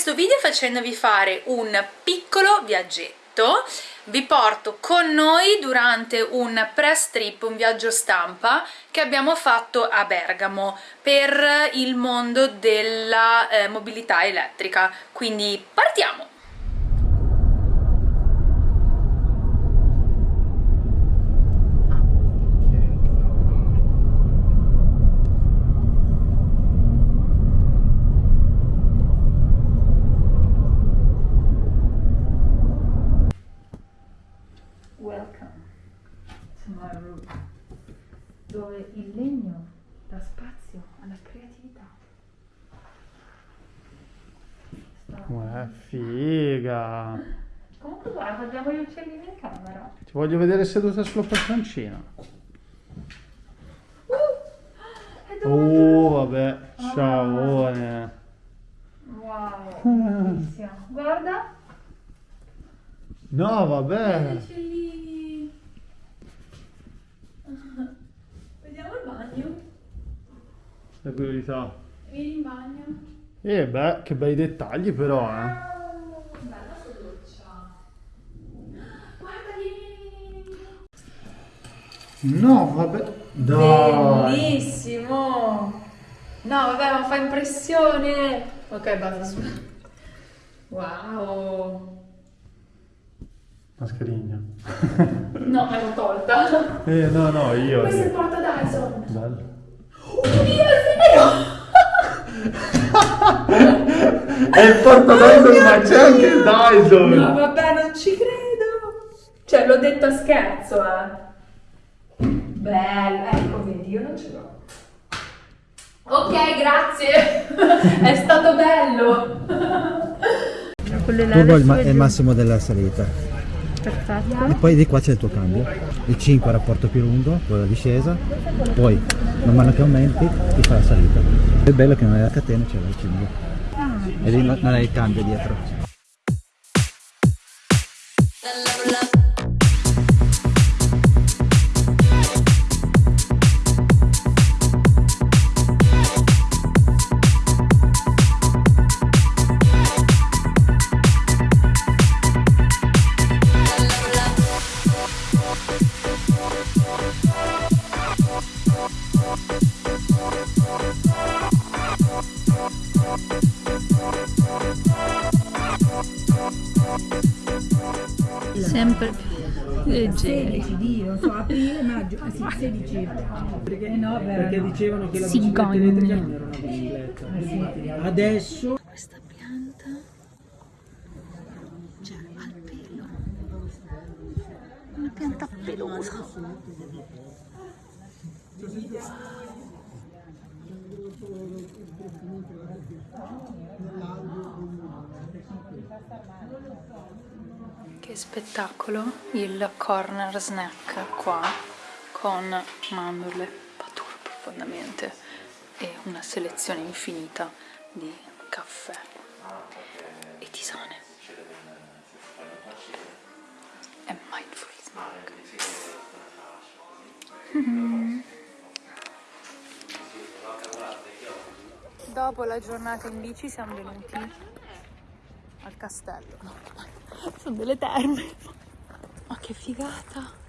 questo video facendovi fare un piccolo viaggetto vi porto con noi durante un press trip, un viaggio stampa che abbiamo fatto a Bergamo per il mondo della eh, mobilità elettrica quindi partiamo! dove il legno dà spazio alla creatività. Uè, figa! Comunque guarda, abbiamo gli uccellini in camera. Ti voglio vedere seduta sulla poltroncina. Uh, oh, vabbè, Ah. ciaone. Wow, bellissimo. Guarda. No, Gli vabbè. uccellini. Vediamo il bagno. La priorità. Vieni in bagno. Eh beh, che bei dettagli però, eh. Oh, bella sta doccia. Guarda, vieni, vieni. No, vabbè. Dai. Bellissimo! No, vabbè, ma fa impressione! Ok, basta. su. Wow! Mascherina. No, me l'ho tolta. Eh, no, no, io. Questo è il porta Dyson. Bello. Oddio, è vero! È il porta Dyson, ma c'è anche il Dyson. No, vabbè, non ci credo! Cioè, l'ho detto a scherzo, eh. Bello, ecco, vedi, io non ce l'ho. Ok, grazie! è stato bello! Vuoi il, ma- è il massimo della salita Perfetto. e poi di qua c'è il tuo cambio. Il 5 è il rapporto più lungo, poi la discesa, poi man mano che aumenti ti fa la salita. È bello che non hai la catena, c'è il 5. E lì non non hai il cambio dietro. Perché no, Perché dicevano che la bicicletta elettrica non era una bicicletta. Adesso Questa pianta cioè al pelo. Una pianta pelosa. Che spettacolo il corner snack qua con mandorle pature profondamente e una selezione infinita di caffè e tisane. E mindful snack dopo la giornata in bici siamo venuti al castello. Sono delle terme. Ma che figata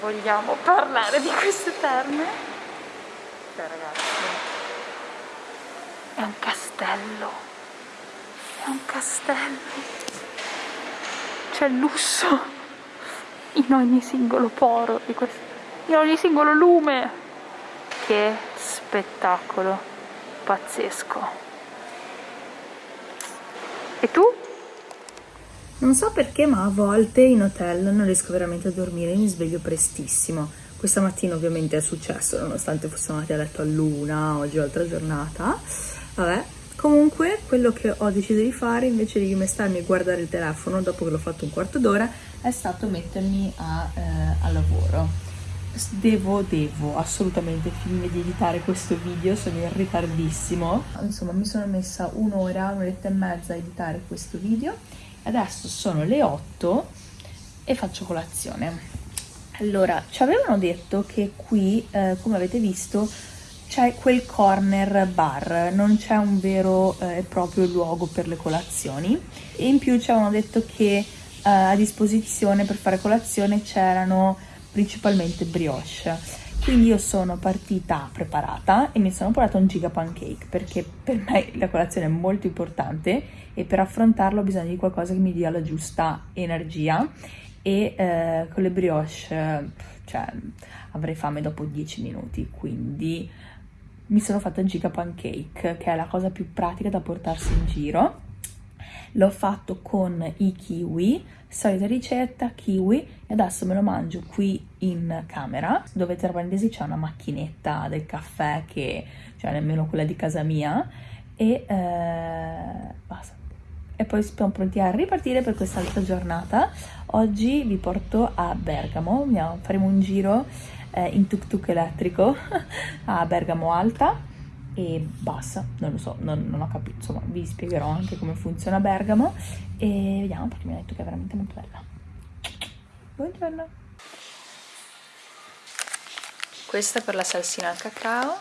vogliamo parlare di queste terme? Cioè ragazzi è un castello. È un castello. C'è lusso in ogni singolo poro di questo in ogni singolo lume. Che spettacolo pazzesco. E tu? Non so perché, ma a volte in hotel non riesco veramente a dormire, mi sveglio prestissimo. Questa mattina ovviamente è successo, nonostante fossimo andati a letto all'una, oggi è altra giornata. Vabbè, comunque quello che ho deciso di fare invece di mestarmi a guardare il telefono dopo che l'ho fatto un quarto d'ora è stato mettermi a, eh, a lavoro. Devo, devo assolutamente finire di editare questo video, sono in ritardissimo. Insomma, mi sono messa un'ora, un'oretta e mezza a editare questo video. Adesso sono le 8 e faccio colazione. Allora, ci avevano detto che qui, eh, come avete visto, c'è quel corner bar, non c'è un vero e proprio luogo per le colazioni e in più ci avevano detto che eh, a disposizione per fare colazione c'erano principalmente brioche. Quindi io sono partita preparata e mi sono portata un giga pancake perché per me la colazione è molto importante e per affrontarlo ho bisogno di qualcosa che mi dia la giusta energia e eh, con le brioche cioè, avrei fame dopo 10 minuti, quindi mi sono fatta il giga pancake che è la cosa più pratica da portarsi in giro. L'ho fatto con i kiwi, solita ricetta, kiwi, e adesso me lo mangio qui in camera, dove tra parentesi c'è una macchinetta del caffè che, cioè nemmeno quella di casa mia, e eh, basta. E poi siamo pronti a ripartire per quest'altra giornata. Oggi vi porto a Bergamo, faremo un giro eh, in tuk tuk elettrico a Bergamo Alta. E basta, non lo so, non, non, ho capito, insomma vi spiegherò anche come funziona Bergamo. E vediamo perché mi ha detto che è veramente molto bella. Buongiorno! Questa per la salsina al cacao.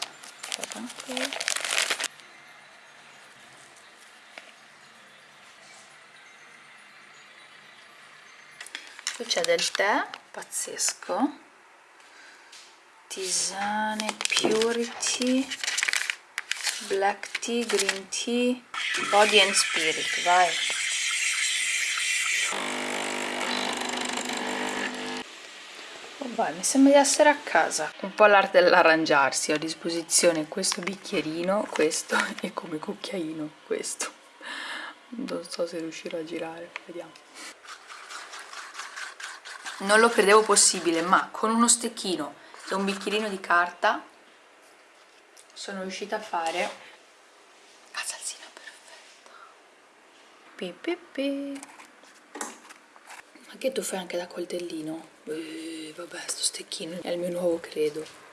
Qui c'è del tè, pazzesco. Tisane, purity black tea, green tea, body and spirit, vai. Vai, mi sembra di essere a casa. Un po' l'arte dell'arrangiarsi, ho a disposizione questo bicchierino, questo e come cucchiaino questo. Non so se riuscirò a girare, vediamo. Non lo credevo possibile, ma con uno stecchino e un bicchierino di carta sono riuscita a fare la salsina perfetta pi, pi, pi. ma che tu fai anche da coltellino? Eh, vabbè sto stecchino. È il mio nuovo credo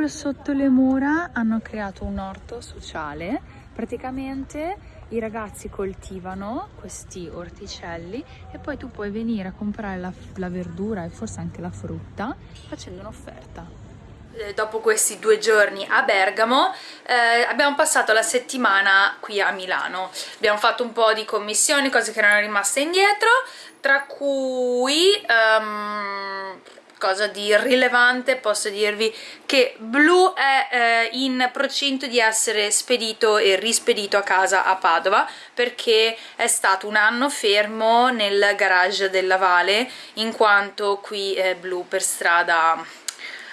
proprio sotto le mura hanno creato un orto sociale. Praticamente i ragazzi coltivano questi orticelli e poi tu puoi venire a comprare la, la verdura e forse anche la frutta facendo un'offerta. Eh, dopo questi due giorni a Bergamo eh, abbiamo passato la settimana qui a Milano. Abbiamo fatto un po' di commissioni, cose che erano rimaste indietro tra cui um, cosa di rilevante posso dirvi che Blu è eh, in procinto di essere spedito e rispedito a casa a Padova perché è stato un anno fermo nel garage della Vale in quanto qui eh, Blu per strada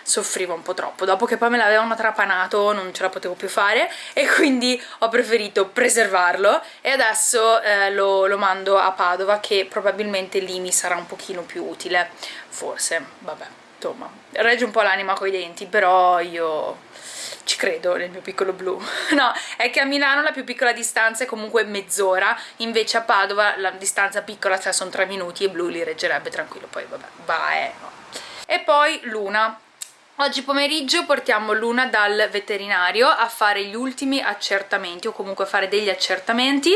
soffriva un po' troppo. Dopo che poi me l'avevano trapanato non ce la potevo più fare e quindi ho preferito preservarlo. E adesso eh, lo, lo mando a Padova che probabilmente lì mi sarà un pochino più utile. Forse, vabbè insomma, regge un po' l'anima coi denti però io ci credo nel mio piccolo blu. No, è che a Milano la più piccola distanza è comunque mezz'ora invece a Padova la distanza piccola cioè sono tre minuti e blu li reggerebbe tranquillo. Poi vabbè, va eh no. e poi Luna Oggi pomeriggio portiamo Luna dal veterinario a fare gli ultimi accertamenti o comunque fare degli accertamenti.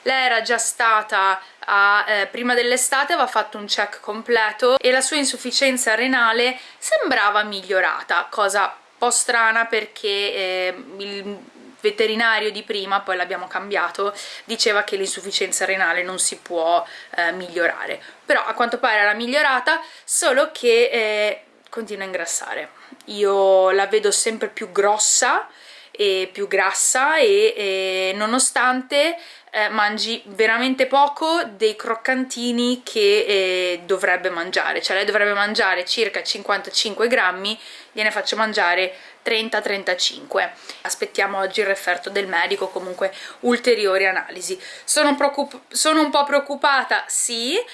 Lei era già stata a, eh, prima dell'estate, aveva fatto un check completo e la sua insufficienza renale sembrava migliorata, cosa un po' strana perché eh, il veterinario di prima, poi l'abbiamo cambiato, diceva che l'insufficienza renale non si può eh, migliorare. Però a quanto pare era migliorata, solo che eh, continua a ingrassare io la vedo sempre più grossa e più grassa e, e nonostante eh, mangi veramente poco dei croccantini che eh, dovrebbe mangiare, cioè lei dovrebbe mangiare circa 55 grammi, gliene faccio mangiare 30-35 aspettiamo oggi il referto del medico comunque ulteriori analisi. Sono, sono un po' preoccupata sì eh,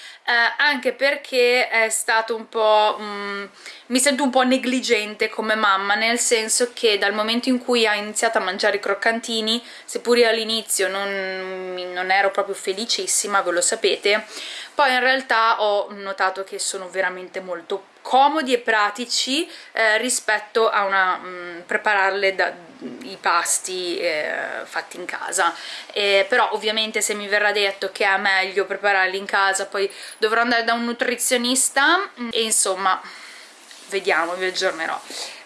anche perché è stato un po' mm, mi sento un po' negligente come mamma nel senso che dal momento in cui ha iniziato a mangiare i croccantini seppur io all'inizio non, non ero proprio felicissima ve lo sapete poi in realtà ho notato che sono veramente molto comodi e pratici eh, rispetto a una, mh, mm, prepararle da, i pasti eh, fatti in casa. Eh, però ovviamente se mi verrà detto che è meglio prepararli in casa poi dovrò andare da un nutrizionista mm, e insomma vediamo, vi aggiornerò.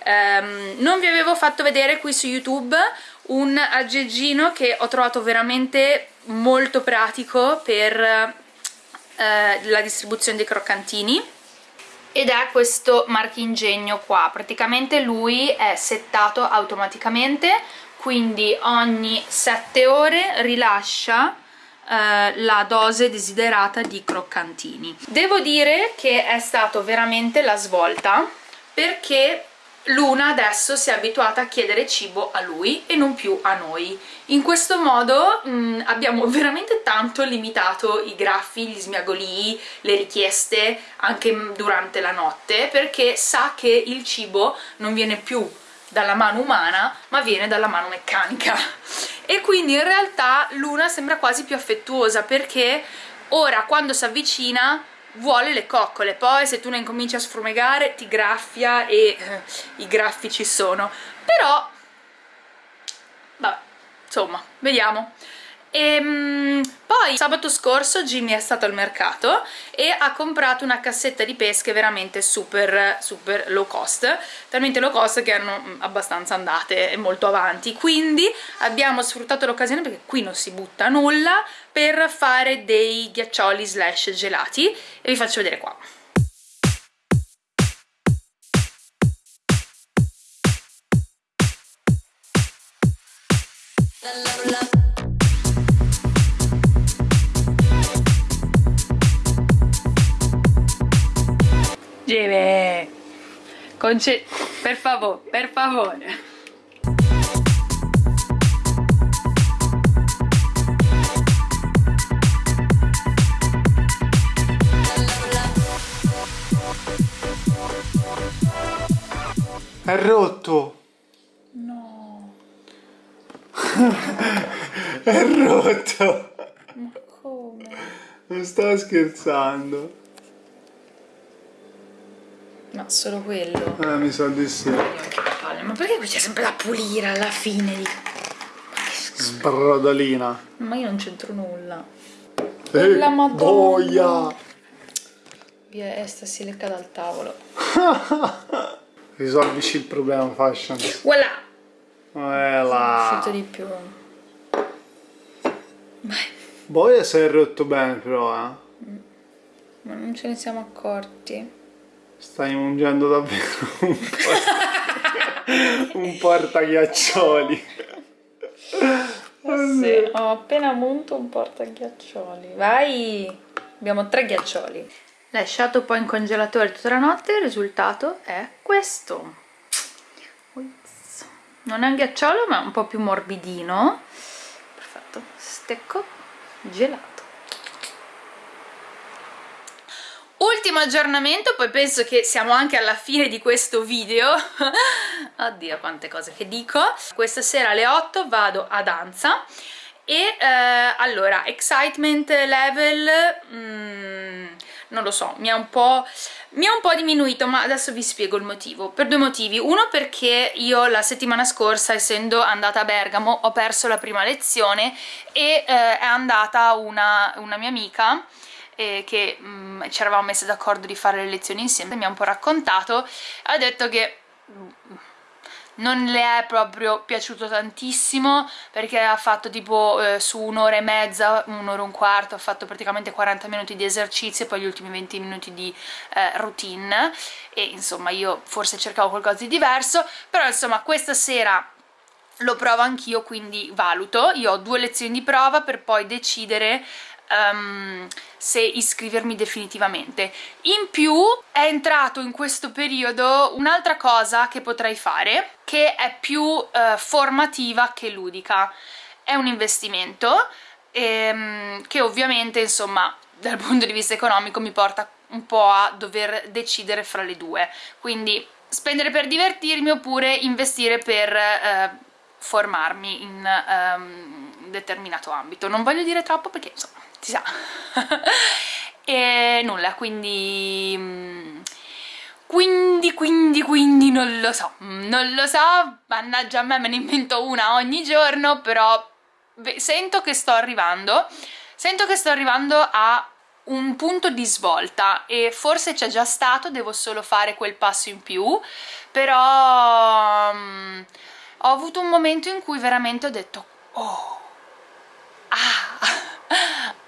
Um, non vi avevo fatto vedere qui su youtube un aggeggino che ho trovato veramente molto pratico per eh, la distribuzione dei croccantini ed è questo marchingegno qua. Praticamente lui è settato automaticamente quindi ogni 7 ore rilascia eh, la dose desiderata di croccantini. Devo dire che è stato veramente la svolta perché Luna adesso si è abituata a chiedere cibo a lui e non più a noi. In questo modo mh, mm, abbiamo veramente tanto limitato i graffi, gli smiagolii, le richieste anche durante la notte perché sa che il cibo non viene più dalla mano umana ma viene dalla mano meccanica e quindi in realtà Luna sembra quasi più affettuosa perché ora quando si avvicina vuole le coccole, poi se tu ne incominci a sfrumegare ti graffia e eh, i graffi ci sono, però vabbè, insomma, vediamo. E, ehm, poi sabato scorso Jimmy è stato al mercato e ha comprato una cassetta di pesche veramente super super low cost. Talmente low cost che erano mm, abbastanza andate e molto avanti. Quindi abbiamo sfruttato l'occasione perché qui non si butta nulla per fare dei ghiaccioli slash gelati. E vi faccio vedere qua Jimmy, Conce per favore, per favore. È rotto. No. È rotto. Ma come? Non sto scherzando. No, solo quello. Eh, mi sa di sì. Ma perché qui c'è sempre da pulire alla fine di... Sbrodolina. Ma io non c'entro nulla. Eh, la madonna. Boia. Via, Esta si lecca dal tavolo. Risolvici il problema fashion. Voilà. Eh là. Uscito di più. Vai. Boia si è rotto bene però, eh. Ma non ce ne siamo accorti. Stai mungendo davvero un, port... un portaghiaccioli. Sì, ho appena munto un portaghiaccioli. Vai! Abbiamo tre ghiaccioli. Lasciato poi in congelatore tutta la notte, il risultato è questo. Non è un ghiacciolo, ma è un po' più morbidino. Perfetto. Stecco gelato. Ultimo aggiornamento, poi penso che siamo anche alla fine di questo video. Oddio, quante cose che dico. Questa sera alle 8 vado a danza e eh, allora, excitement level... Mm, non lo so, mi ha un po' mi ha un po' diminuito ma adesso vi spiego il motivo per due motivi uno perché io la settimana scorsa essendo andata a Bergamo ho perso la prima lezione e eh, è andata una, una mia amica eh, che mh, mm, ci eravamo messe d'accordo di fare le lezioni insieme mi ha un po' raccontato ha detto che mm, non le è proprio piaciuto tantissimo perché ha fatto tipo eh, su un'ora e mezza, un'ora e un quarto, ha fatto praticamente 40 minuti di esercizio e poi gli ultimi 20 minuti di eh, routine. E insomma io forse cercavo qualcosa di diverso, però insomma questa sera lo provo anch'io quindi valuto, io ho due lezioni di prova per poi decidere um, se iscrivermi definitivamente. In più è entrato in questo periodo un'altra cosa che potrei fare, che è più uh, formativa che ludica. È un investimento ehm, che ovviamente, insomma, dal punto di vista economico mi porta un po' a dover decidere fra le due. Quindi spendere per divertirmi oppure investire per eh, formarmi in um, determinato ambito. Non voglio dire troppo perché, insomma, si sa e nulla quindi mm, quindi quindi quindi non lo so. Non lo so mannaggia a me me ne invento una ogni giorno però sento che sto arrivando sento che sto arrivando a un punto di svolta e forse c'è già stato, devo solo fare quel passo in più, però um, ho avuto un momento in cui veramente ho detto oh,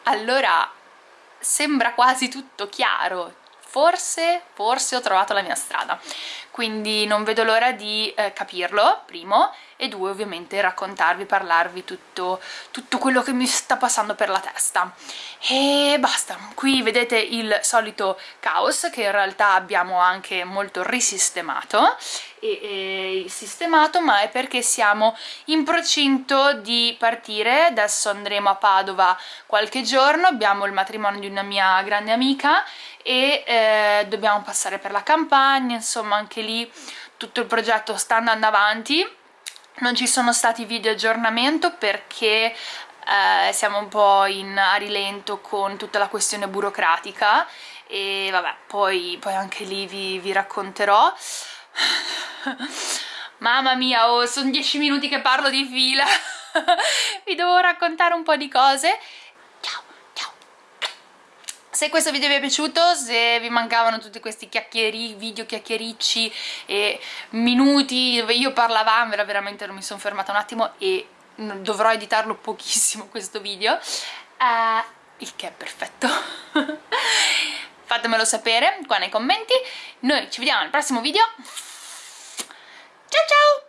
allora sembra quasi tutto chiaro. Forse, forse ho trovato la mia strada. Quindi non vedo l'ora di eh, capirlo, primo, e due ovviamente raccontarvi, parlarvi tutto, tutto quello che mi sta passando per la testa. E basta, qui vedete il solito caos che in realtà abbiamo anche molto risistemato, e, e sistemato ma è perché siamo in procinto di partire, adesso andremo a Padova qualche giorno, abbiamo il matrimonio di una mia grande amica e eh, dobbiamo passare per la campagna, insomma anche lì tutto il progetto sta andando avanti. Non ci sono stati video aggiornamento perché eh, siamo un po' in a rilento con tutta la questione burocratica. E vabbè poi, poi anche lì vi, vi racconterò mamma mia oh, sono dieci minuti che parlo di fila. Vi devo raccontare un po' di cose. Se questo video vi è piaciuto, se vi mancavano tutti questi chiacchieri, video chiacchiericci e minuti dove io parlavamo, veramente non mi sono fermata un attimo e dovrò editarlo pochissimo questo video, uh, il che è perfetto. fatemelo sapere qua nei commenti. Noi ci vediamo al prossimo video. Ciao ciao!